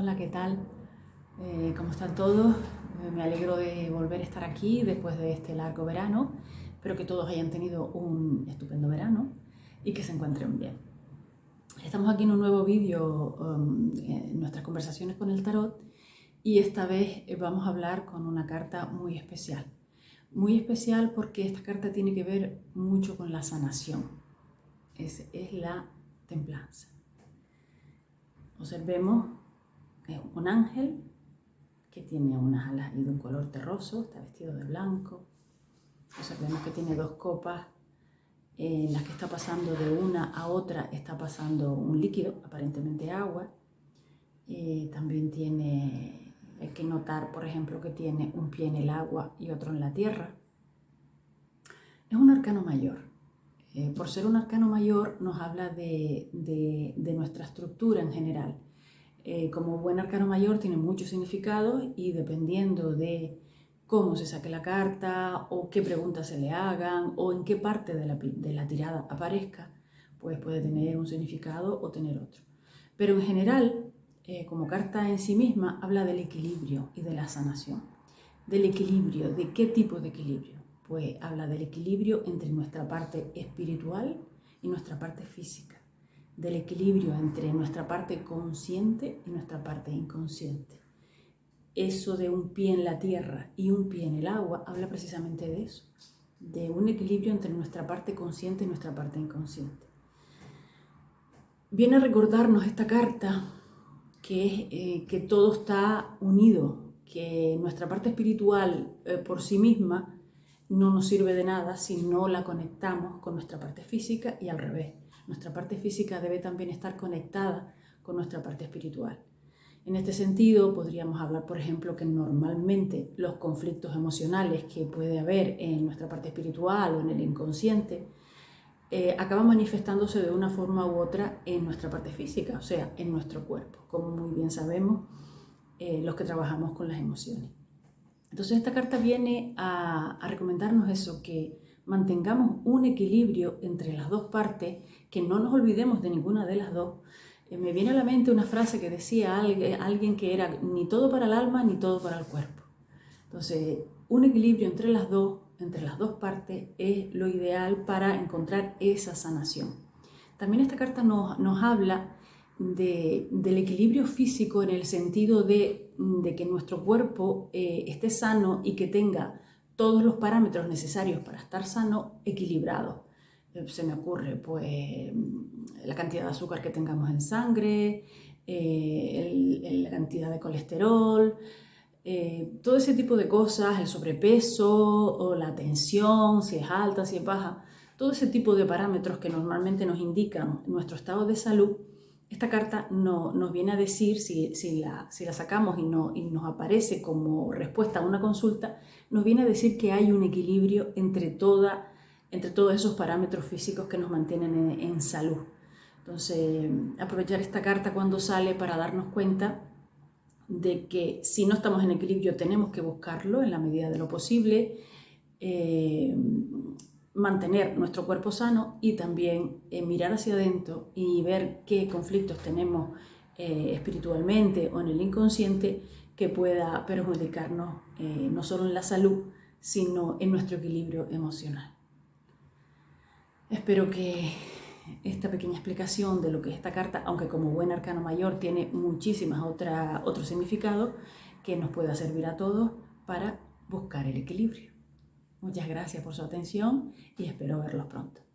Hola, ¿qué tal? Eh, ¿Cómo están todos? Eh, me alegro de volver a estar aquí después de este largo verano. Espero que todos hayan tenido un estupendo verano y que se encuentren bien. Estamos aquí en un nuevo vídeo um, en nuestras conversaciones con el tarot y esta vez eh, vamos a hablar con una carta muy especial. Muy especial porque esta carta tiene que ver mucho con la sanación. Es, es la templanza. Observemos es un ángel que tiene unas alas y de un color terroso, está vestido de blanco. Observemos que tiene dos copas en las que está pasando de una a otra, está pasando un líquido, aparentemente agua. Eh, también tiene, hay que notar, por ejemplo, que tiene un pie en el agua y otro en la tierra. Es un arcano mayor. Eh, por ser un arcano mayor nos habla de, de nuestra estructura en general eh, como buen arcano mayor tiene muchos significados y dependiendo de cómo se saque la carta o qué preguntas se le hagan o en qué parte de la, de la tirada aparezca, pues puede tener un significado o tener otro. Pero en general, eh, como carta en sí misma, habla del equilibrio y de la sanación. Del equilibrio, ¿de qué tipo de equilibrio? Pues habla del equilibrio entre nuestra parte espiritual y nuestra parte física del equilibrio entre nuestra parte consciente y nuestra parte inconsciente. Eso de un pie en la tierra y un pie en el agua habla precisamente de eso, de un equilibrio entre nuestra parte consciente y nuestra parte inconsciente. Viene a recordarnos esta carta que, eh, que todo está unido, que nuestra parte espiritual eh, por sí misma no nos sirve de nada si no la conectamos con nuestra parte física y al revés nuestra parte física debe también estar conectada con nuestra parte espiritual. En este sentido, podríamos hablar, por ejemplo, que normalmente los conflictos emocionales que puede haber en nuestra parte espiritual o en el inconsciente eh, acaban manifestándose de una forma u otra en nuestra parte física, o sea, en nuestro cuerpo, como muy bien sabemos eh, los que trabajamos con las emociones. Entonces esta carta viene a, a recomendarnos eso, que mantengamos un equilibrio entre las dos partes, que no nos olvidemos de ninguna de las dos. Eh, me viene a la mente una frase que decía alguien, que era ni todo para el alma ni todo para el cuerpo. Entonces, un equilibrio entre las dos, entre las dos partes, es lo ideal para encontrar esa sanación. También esta carta nos, nos habla del equilibrio físico en el sentido de, que nuestro cuerpo eh, esté sano y que tenga todos los parámetros necesarios para estar sano equilibrados. Eh, se me ocurre pues la cantidad de azúcar que tengamos en sangre, eh, la cantidad de colesterol, eh, todo ese tipo de cosas, el sobrepeso o la tensión, si es alta, si es baja, todo ese tipo de parámetros que normalmente nos indican nuestro estado de salud esta carta no, nos viene a decir, si, la, sacamos y, no, y nos aparece como respuesta a una consulta, nos viene a decir que hay un equilibrio entre, toda, entre todos esos parámetros físicos que nos mantienen en, en salud. Entonces, aprovechar esta carta cuando sale para darnos cuenta de que si no estamos en equilibrio tenemos que buscarlo en la medida de lo posible, eh, mantener nuestro cuerpo sano y también eh, mirar hacia adentro y ver qué conflictos tenemos eh, espiritualmente o en el inconsciente que pueda perjudicarnos eh, no solo en la salud, sino en nuestro equilibrio emocional. Espero que esta pequeña explicación de lo que es esta carta, aunque como buen arcano mayor tiene muchísimas otros significados, que nos pueda servir a todos para buscar el equilibrio. Muchas gracias por su atención y espero verlos pronto.